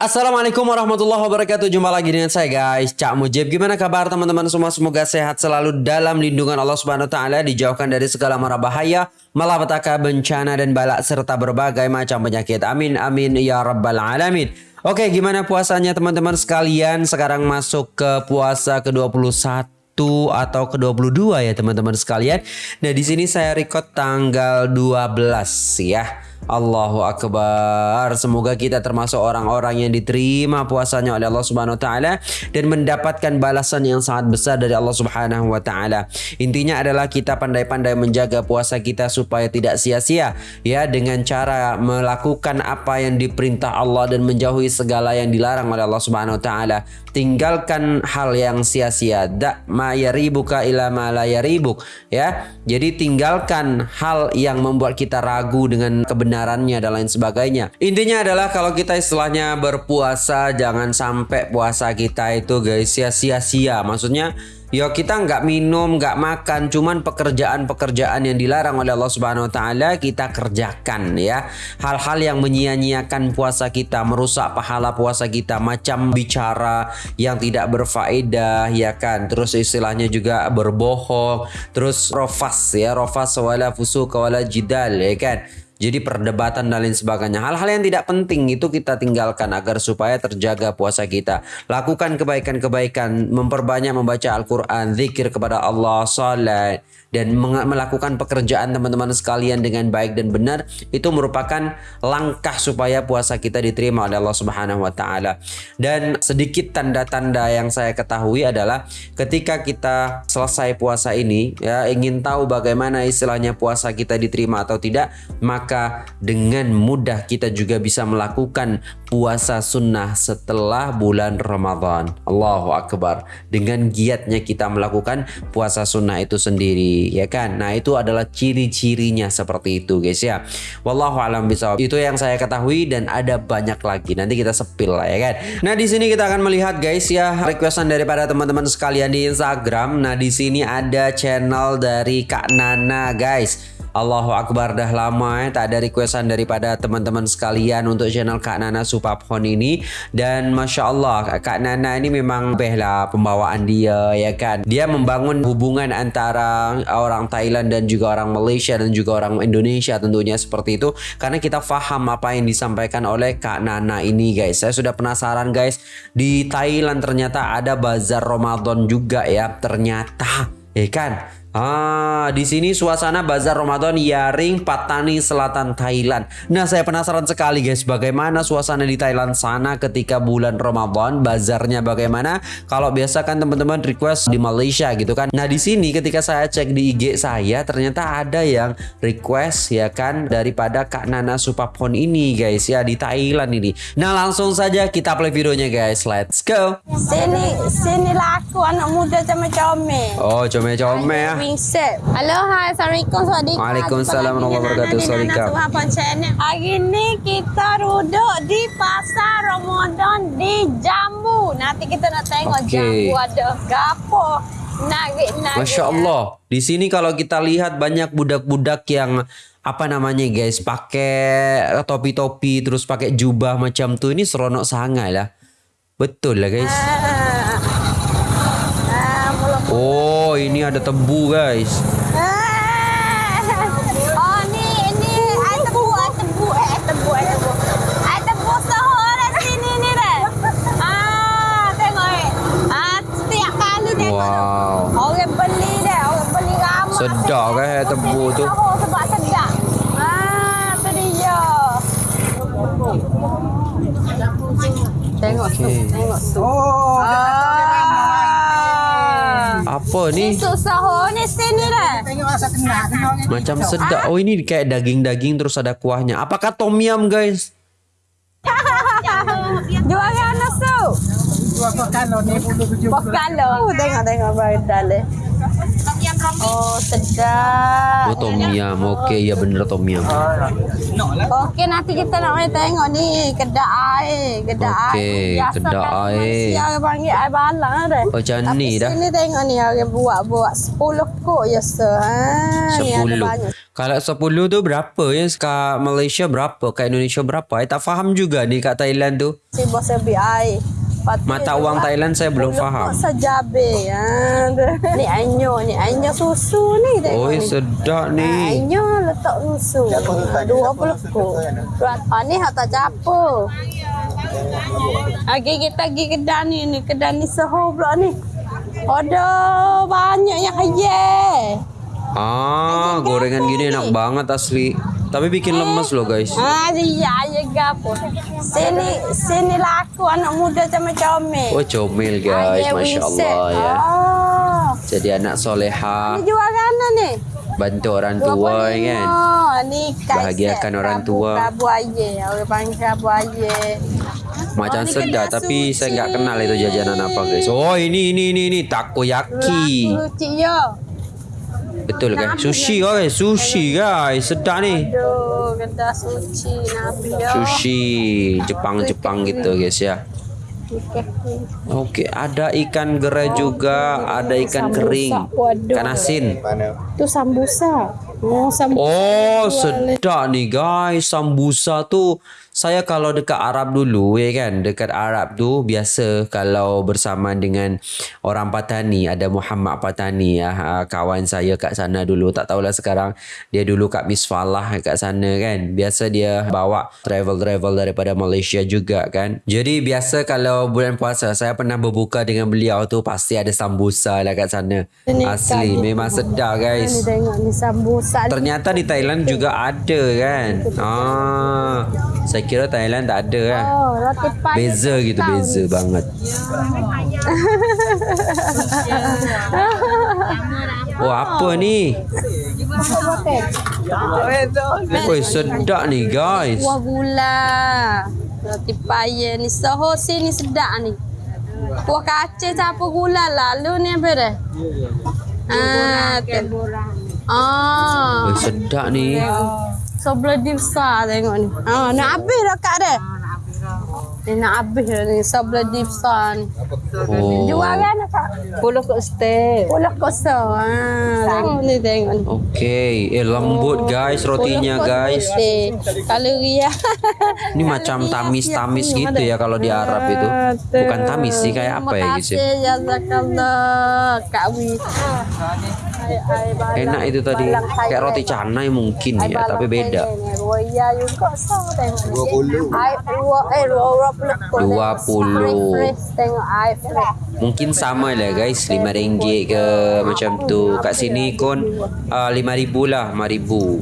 Assalamualaikum warahmatullahi wabarakatuh. Jumpa lagi dengan saya guys. Cak Mujib Gimana kabar teman-teman? Semua Semoga sehat selalu dalam lindungan Allah Subhanahu Wa Taala Dijauhkan dari segala mara bahaya Malapetaka bencana dan balak Serta berbagai macam penyakit. Amin amin ya rabbal alamin. Oke gimana puasanya teman-teman sekalian? Sekarang masuk ke puasa ke-21 atau ke-22 ya teman-teman sekalian. Nah di sini saya record tanggal 12 ya Allahu Akbar. Semoga kita termasuk orang-orang yang diterima puasanya oleh Allah Subhanahu wa taala dan mendapatkan balasan yang sangat besar dari Allah Subhanahu wa taala. Intinya adalah kita pandai-pandai menjaga puasa kita supaya tidak sia-sia ya dengan cara melakukan apa yang diperintah Allah dan menjauhi segala yang dilarang oleh Allah Subhanahu wa taala. Tinggalkan hal yang sia-sia. Da ma yaribuka ila ma la yaribuk ya. Jadi tinggalkan hal yang membuat kita ragu dengan kebenaran kebenarannya dan lain sebagainya. Intinya adalah kalau kita istilahnya berpuasa jangan sampai puasa kita itu guys ya sia-sia. Maksudnya Ya kita nggak minum, nggak makan, cuman pekerjaan-pekerjaan yang dilarang oleh Allah Subhanahu Wa Taala kita kerjakan ya. Hal-hal yang menyia-nyiakan puasa kita, merusak pahala puasa kita, macam bicara yang tidak berfaedah ya kan. Terus istilahnya juga berbohong, terus rofas ya, rofas wala fusuk wala jidal ya kan. Jadi perdebatan dan lain sebagainya. Hal-hal yang tidak penting itu kita tinggalkan agar supaya terjaga puasa kita. Lakukan kebaikan-kebaikan, memperbanyak membaca Al-Quran, zikir kepada Allah, salat, dan melakukan pekerjaan teman-teman sekalian dengan baik dan benar itu merupakan langkah supaya puasa kita diterima oleh Allah Subhanahu wa taala. Dan sedikit tanda-tanda yang saya ketahui adalah ketika kita selesai puasa ini ya ingin tahu bagaimana istilahnya puasa kita diterima atau tidak, maka dengan mudah kita juga bisa melakukan puasa sunnah setelah bulan Ramadan. Allahu Akbar. Dengan giatnya kita melakukan puasa sunnah itu sendiri ya kan? Nah itu adalah ciri-cirinya seperti itu guys ya. Wallahu alam bisa itu yang saya ketahui dan ada banyak lagi. Nanti kita sepil lah ya kan? Nah di sini kita akan melihat guys ya requestan daripada teman-teman sekalian di Instagram. Nah di sini ada channel dari Kak Nana guys Allahu Akbar. Dah lama ya tak ada requestan daripada teman-teman sekalian untuk channel Kak Nana Supaphon ini. Dan Masya Allah Kak Nana ini memang lah pembawaan dia ya kan? Dia membangun hubungan antara orang Thailand dan juga orang Malaysia dan juga orang Indonesia tentunya seperti itu. Karena kita faham apa yang disampaikan oleh Kak Nana ini guys. Saya sudah penasaran guys. Di Thailand ternyata ada bazar Ramadan juga ya. Ternyata ya kan Ah, di sini suasana bazar Ramadan Yaring Patani Selatan Thailand. Nah, saya penasaran sekali guys, bagaimana suasana di Thailand sana ketika bulan Ramadan, bazarnya bagaimana? Kalau biasa kan teman-teman request di Malaysia gitu kan. Nah, di sini ketika saya cek di IG saya, ternyata ada yang request ya kan daripada Kak Nana Supapon ini guys ya di Thailand ini. Nah, langsung saja kita play videonya guys. Let's go. Sini, sini laku anak muda sama comel. Oh, comel-comel ya. Wingset. Halo, hai. Assalamualaikum. Swadika. Waalaikumsalam warahmatullahi wabarakatuh. Swadika. Hari ini kita duduk di pasar Ramadan di Jambu. Nanti kita nak tengok okay. Jambu ada gapo. Nagik-nagik. Masya Allah. Di sini kalau kita lihat banyak budak-budak yang apa namanya guys pakai topi-topi terus pakai jubah macam tuh ini seronok sangat lah betul lah guys ah. Oh, ini ada tebu, guys. Oh, ini ini ada tebu, ada tebu, eh tebu, ada tebu. Ada tebu sini nih deh. Ah, tengok eh. Ah, setiap kali tengok. Wow. Orang beli deh, orang beli ramai. Sedap kan eh, tebu tu. Sebab sedap. Ah, tu dia. Tengok okay. tu, tengok tu. Oh, ah. Apa ni? Susu sahur ni sini lah. Macam sedap. Oh ini kayak daging-daging terus ada kuahnya. Apakah tom yum guys? Dua kan nasu. Dua kalau ni puluh tujuh. Kalau. Tengok tengok baru dalam. Oh, sedap. Oh tom yum. Oke, ya bener tom yum. Okey, nanti kita nak main tengok ni kedai air, kedai Okey, air. Biasa kedai kan air. Malaysia orang panggil air balang dah. Oh, macam Tapi ni dah. sini tengok ni orang buat buat 10 kok je se. Ha, ada Sepuluh. banyak. Kalau sepuluh tu berapa ya? Kat Malaysia berapa? Kat Indonesia berapa? I tak faham juga ni kat Thailand tu. Si bos sebi air. Mata wang buat Thailand saya belum 10 faham. kok sejabe. Tu. ni anyo, ni anyo susu ni Oi, sedap Ha, ni. anyo letak susu. Ha, 20 kok. Ha, ni hak tak capo. Lagi kita pergi kedai ni, ni kedai ni seho pula ni. Aduh, banyak yang kaya. Ah, gorengan gini enak banget asli. Tapi bikin lemes loh guys. Ah, iya, iya gapo. Sini, sini laku anak muda sama comel. Oh comel guys, masya Allah ya. Oh. Jadi anak soleha, Ni jual mana ni? bantu orang tua ya kan. Bahagiakan orang tua. Kabu aye, orang panggil aye. Macam Oh, kena tapi saya nggak kenal itu jajanan apa guys. Oh ini ini ini ini takoyaki. Yo. Betul guys. Sushi guys, sushi guys. Sedap ni. Aduh, Nabi. Sushi Jepang-Jepang gitu guys ya. Okey. Oke, ada ikan gerai juga, ada ikan kering, ikan asin. Tu sambusa. Oh, sambusa. Oh, sedap nih guys. Sambusa tuh saya kalau dekat Arab dulu ya kan, dekat Arab tuh biasa kalau bersama dengan orang Patani, ada Muhammad Patani ya, kawan saya kat sana dulu. Tak tahulah sekarang dia dulu kat Misfalah kat sana kan. Biasa dia bawa travel-travel daripada Malaysia juga kan. Jadi biasa kalau bulan puasa saya pernah berbuka dengan beliau tuh pasti ada sambusa lah kat sana. Ini Asli kaya. memang sedap guys. tengok ni sambusa. Ternyata di Thailand juga ada kan. Ah, saya kira Thailand tak ada kan. Oh, roti. Beza gitu, beza banget. Oh, apa ni? Woi, sedap ni guys. Kuah gula. Roti payah ni. Soho sini sedap ni. Kuah kacang campur gula lalu ni apa dah? Ah, tu. Ah. Woi, sedap ni. Sebelah dia besar tengok ni. Ah, nak habis dah kak dia. Ni nak habis dah ni. Sebelah dia besar ni. Oh. Jual kan kak? Puluh kok stay. Pulau kosong. Ah, tengok ni tengok ni. Okey, eh lembut guys rotinya guys. Kalori ya. Ini macam tamis-tamis gitu ya kalau di Arab itu. Bukan tamis sih kayak apa ya guys ya. Terima kasih jazakallah Kak Wi. Enak itu tadi. Kayak roti canai mungkin ya, tapi beda. Roya juga sama tengok. 20. Ai dua eh dua puluh. Dua puluh. Fresh tengok ai fresh. Mungkin sama lah guys, lima ringgit ke macam tu. Kat sini kon uh, lima ribu lah, lima ribu.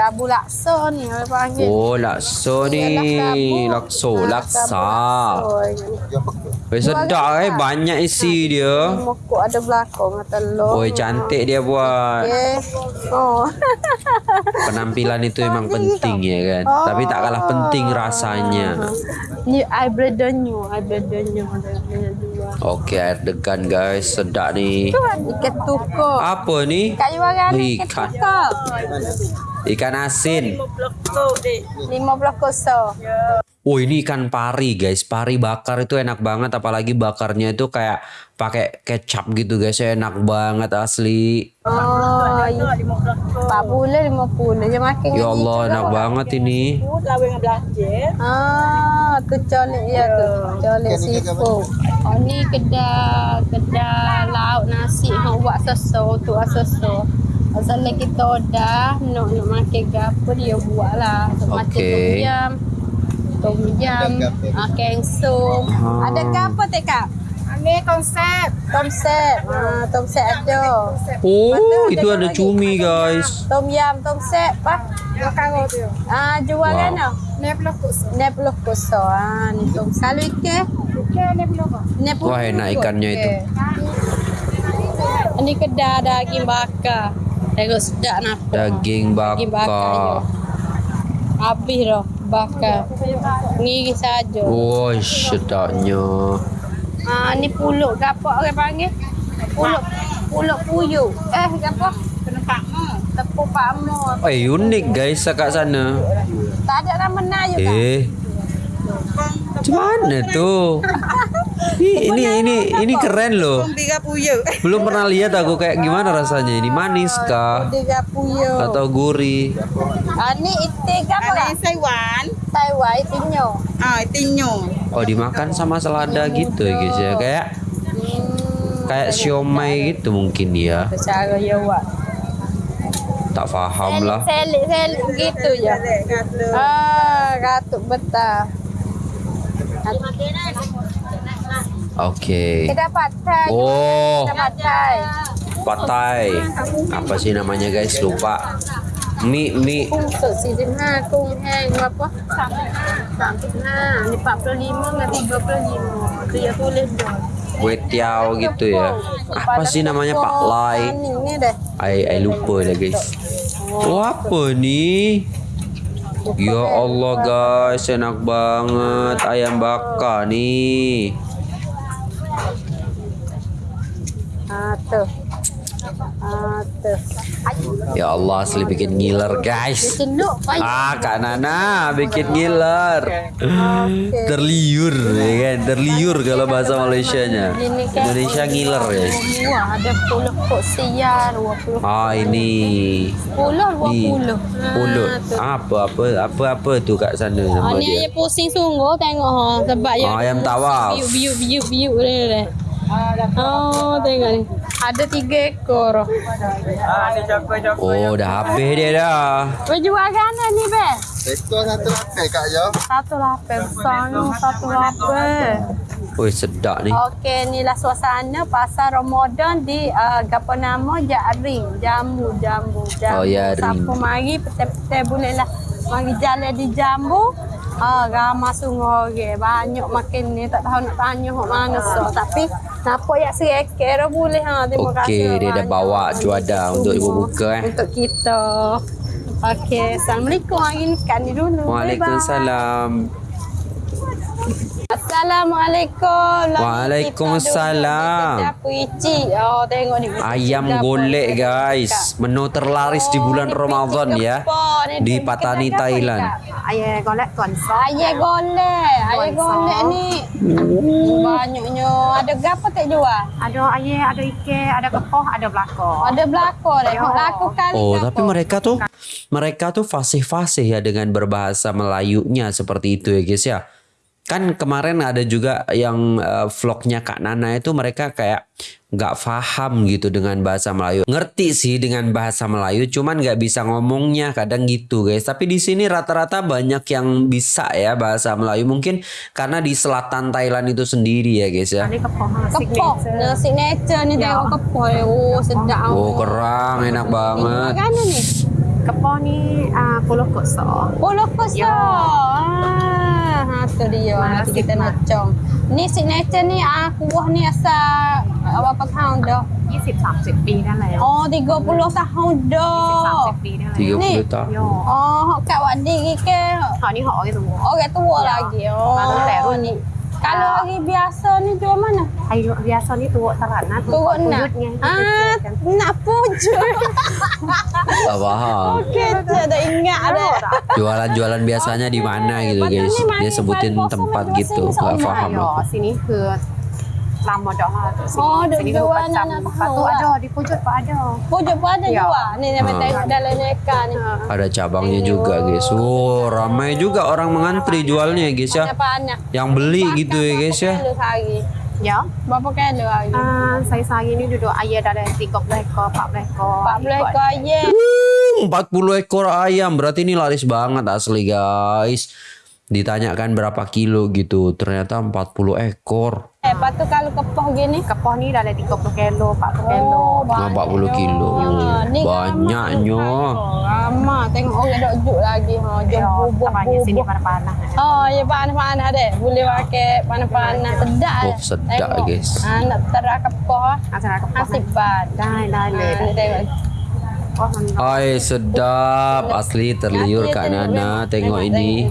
Kabu lakso ni orang panggil. Oh, lakso ni. Lakso, laksa. Weh sedap eh, banyak isi dia. Mokok ada belakang telur. Oi, cantik dia buat. Okay. Oh. Penampilan itu memang penting ya kan. Tapi tak kalah penting rasanya. Ni air bledonyo, air bledonyo ada ada dua. Oke, air degan guys, sedap nih. Tu ikan tukar. Apa nih? Kat jualan ni ikan Ikan. tukar. Ikan asin. 50 kosong. Oh ini ikan pari guys, pari bakar itu enak banget apalagi bakarnya itu kayak pakai kecap gitu guys, enak banget asli. Oh, iya. 40 50 je makan. Ya Allah enak banget ini. Lawe dengan belanja. Ah, tu colek ya tu. Colek seafood. Oh ni kedai kedai lauk nasi hang buat soso tu soso. Asal kita dah nak nak makan gapo dia buat lah. Macam. Tom yam, ah, kengsung. Ah. Ada ke apa tak kak? Ini konsep. Tom set. Ah, tom set ada. Oh itu ada cumi guys. Tom yam, tom set, pak. Makan tu. Ah, jual Wow. kan? Ini puluh kok. Ni puluh kosong. Ah, ni tom. Kalau ikan, ini. Wah enak ikannya itu. Ini kedai daging bakar. Tengok sedap nak. Daging Daging bakar. je. bakar. Habis dah bakar. Ngiri saja. Oh sedapnya. Ah, ni puluk ke apa orang panggil? Puluk. Pulau Puyu. Eh, apa? Tepung Pakmo. Eh unik guys kat sana. Tak ada nama Melayu kan? Eh. Mana tuh? Ini ini ini ini keren loh. Belum pernah lihat aku kayak gimana rasanya. Ini manis kah atau gurih? Ah, ni itik apa? Taiwan. Taiwan. Ah, tinyo. Oh dimakan sama selada gitu ya guys ya kayak Hmm. kayak siomay gitu mungkin ya. Ya. Tak faham lah. Selik, selik gitu ya. Ah, katuk betah. Oke. Kita patai. Oh, Kita patai. patai. Apa sih namanya guys? Lupa. Sampai nah, ini 45 nggak 35. Dia tulis dong. Kue tiao gitu ya. Apa sih namanya Pak Lai? Ini deh. Ai ai lupa dah guys. Oh apa ni? Ya Allah guys, enak banget ayam bakar nih. Ah tuh. Ah tuh. Ya Allah, asli bikin ngiler guys. Ah, Kak Nana bikin ngiler. Terliur ya kan, terliur kalau bahasa Malaysianya. Indonesia ngiler guys. Wah, ada puluh kok siar, 20. Ah ini Puluh, di 20. pulut. Ah, tuh. Apa apa apa apa tu kat sana Ah, nama ni dia? ayah pusing sungguh tengok ha sebab Ah, ayam tawaf. biuk biuk ni deh. Oh, tengok ni. Ada tiga ekor. Oh, dah habis dia dah. Berjual mana ni, Be? Ekor satu lapis kak Yo. Satu lapis. Besarnya satu lapis. Oi, sedap ni. Okey, inilah suasana pasar Ramadan di uh, apa nama Jaring, Jambu, Jambu, Jambu. Oh, ya, Ring. Siapa mari petai-petai boleh lah mari jalan di Jambu. Ah, ramai sungguh orang. Banyak makin ni tak tahu nak tanya hok mana so. Tapi nampak ya serikir boleh ha. Terima kasih. Okey, dia dah bawa juada untuk ibu buka eh. Untuk kita. Okey, Assalamualaikum. Hari ni kan ni dulu. Waalaikumsalam. Assalamualaikum. Waalaikumsalam. Puici. Oh, tengok ni. Ayam golek guys. Menu terlaris di bulan Oh, Ramadan ya. Di Patani apa, Thailand. Ayah golek konsol. Ayam golek. Ayam golek ni banyaknya. Ada berapa tak jual? Ada ayah, ada ikan, ada kepoh, ada belakang. Ada. Ya. Hok laku kali. Oh, tapi mereka tuh mereka tuh fasih-fasih ya dengan berbahasa Melayunya seperti itu ya guys ya. Kan kemarin ada juga yang eh, vlognya Kak Nana itu mereka kayak nggak paham gitu dengan bahasa Melayu. Ngerti sih dengan bahasa Melayu, cuman nggak bisa ngomongnya kadang gitu guys. Tapi di sini rata-rata banyak yang bisa ya bahasa Melayu. Mungkin karena di selatan Thailand itu sendiri ya guys ya. Kepok. Signature ni tengok kepok. Oh, sedap. Oh kerang enak banget. Uh. Ya. Ah, ha, tu dia. Nanti kita necong. Ni signature ni ah kuah ni asal apa apa tahun dah. 20-30 ปีนั่นแหละ Oh, 30 tahun dah. 20-30 ปีนั่นแหละ Ni. 30 tahun. Yo. Oh, hok kat wadi ke? ตอนนี้ห่อกันตัว Orang tua Ya. lagi. Oh. Baru baru ni. Kalau hari biasa ni jual mana? ไอ้เบียร์โซ kalau hari biasa ni jual mana? Hari biasa ni tuh terana, tuwuk pujutnya. Ah, kan. nak puju. tak faham. Okey, tak ada ingat dah. Jualan-jualan biasanya di mana gitu guys. Dia sebutin tempat gitu. Tak faham aku. Sini ke lama dah lah tu sini. Oh, sini dua macam. Lepas tu ada di pojok pun ada. Pojok pun ada ya. juga. Ni yang hmm. tengok dalam neka ni. Hmm. Ada cabangnya Ayuh. juga guys. Oh, ramai juga orang mengantri jualnya guys ya. Yang beli gitu ya guys ya. Ya. Berapa kali hari? Ah, saya sehari ni duduk ayah dalam 30 ekor, 40 ekor. 40 ekor ayam. 40 ekor ayam berarti ini laris banget asli guys ditanyakan berapa kilo gitu ternyata 40 ekor. Eh lepas tu kalau kepoh gini? Kepoh ni dah ada 30 kilo 40 kilo. oh, 40 kilo. Ya, kan banyaknya. lama tengok orang ada juk lagi ha jom bubuk bubuk sini panah-panah oh ya panah-panah oh, ya, deh boleh ya. pakai panah-panah sedap oh sedap guys. Ah, Anak terak kepoh. Anak terak kepoh asik kan? banget dah dah tengok. Oi sedap asli terliur Kak Nana tengok ini.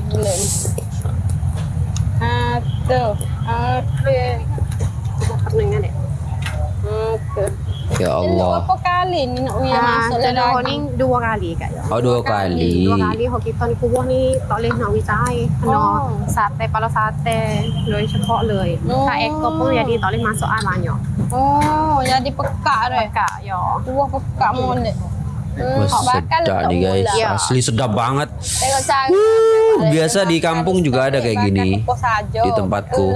Atuh. Ya, ya Allah. Kali ni nak ah, masuk ni dua kali Kak. Ya. Oh dua kali. Dua kali hok kita ni kubuh ni tak boleh nak uya. Kena oh. sate pala sate loi sepok loi. Oh. Ekor pun jadi tak boleh masuk air banyak. Oh, jadi pekak dah. Pekak ya. Kubuh pekak hmm. molek. Hmm, Wah bakar sedap nih guys. Ya. Asli sedap banget. Cara. biasa di kampung juga ada kayak gini. Di tempatku.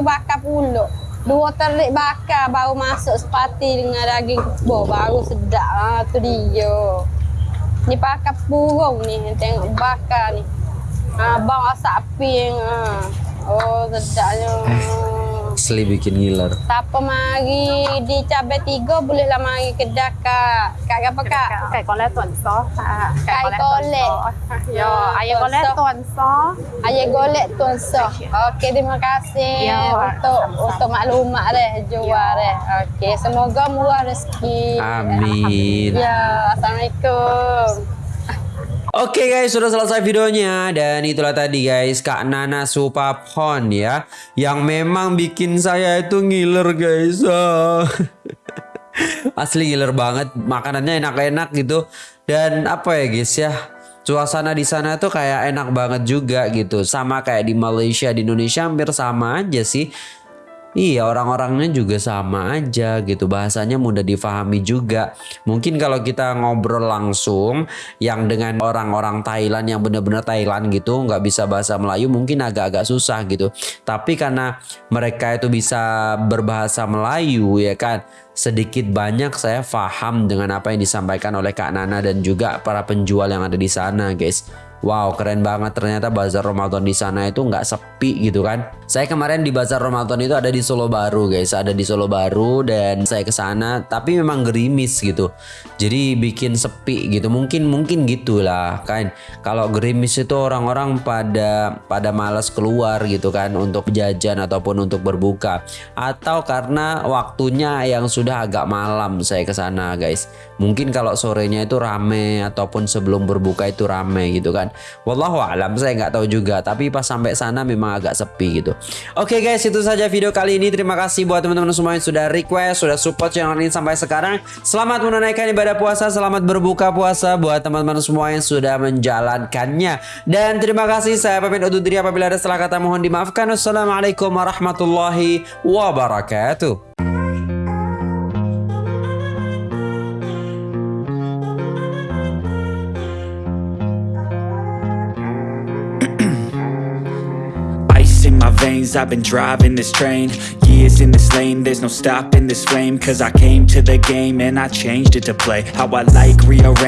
Bakar puluk. Dua terik bakar baru masuk sepati dengan daging kepoh. Baru sedap. Ha, tu dia. Ni bakar purung ni. Tengok bakar ni. Ha, bang asak api. Ha. Oh, sedapnya. Asli bikin ngiler. Siapa mari di cabe tiga boleh lah mari kedah kak. Kak apa kak? Kak kolet tuan so. Kak kolet Yo, ayah kolet tuan so. Ayah golek tuan so. Okey, terima kasih Yo, untuk sama -sama. untuk maklumat deh jual deh. Okey, semoga murah rezeki. Amin. Ya, assalamualaikum. Oke guys, sudah selesai videonya. Dan itulah tadi guys Kak Nana Supapon ya yang memang bikin saya itu ngiler guys. Asli ngiler banget, makanannya enak-enak gitu. Dan apa ya guys ya suasana di sana tuh kayak enak banget juga gitu. Sama kayak di Malaysia di Indonesia hampir sama aja sih Iya orang-orangnya juga sama aja gitu. Bahasanya mudah difahami juga. Mungkin kalau kita ngobrol langsung yang dengan orang-orang Thailand yang bener-bener Thailand gitu nggak bisa bahasa Melayu mungkin agak-agak susah gitu. Tapi karena mereka itu bisa berbahasa Melayu ya kan sedikit banyak saya paham dengan apa yang disampaikan oleh Kak Nana dan juga para penjual yang ada di sana guys Wow keren banget ternyata bazar Ramadan di sana itu nggak sepi gitu kan. Saya kemarin di bazar Ramadan itu ada di Solo Baru guys, ada di Solo Baru dan saya ke sana tapi memang gerimis gitu. Jadi bikin sepi gitu. Mungkin mungkin gitulah kan. Kalau gerimis itu orang-orang pada pada malas keluar gitu kan untuk jajan ataupun untuk berbuka atau karena waktunya yang sudah agak malam saya ke sana guys. Mungkin kalau sorenya itu rame ataupun sebelum berbuka itu rame gitu kan. Wallahu alam saya nggak tahu juga tapi pas sampai sana memang agak sepi gitu. Oke guys itu saja video kali ini. Terima kasih buat teman-teman semua yang sudah request, sudah support channel ini sampai sekarang. Selamat menunaikan ibadah puasa, selamat berbuka puasa buat teman-teman semua yang sudah menjalankannya. Dan terima kasih saya pamit undur diri apabila ada salah kata mohon dimaafkan. Wassalamualaikum warahmatullahi wabarakatuh. I've been driving this train. Years in this lane, there's no stopping this flame. Cause I came to the game and I changed it to play. How I like, rearrange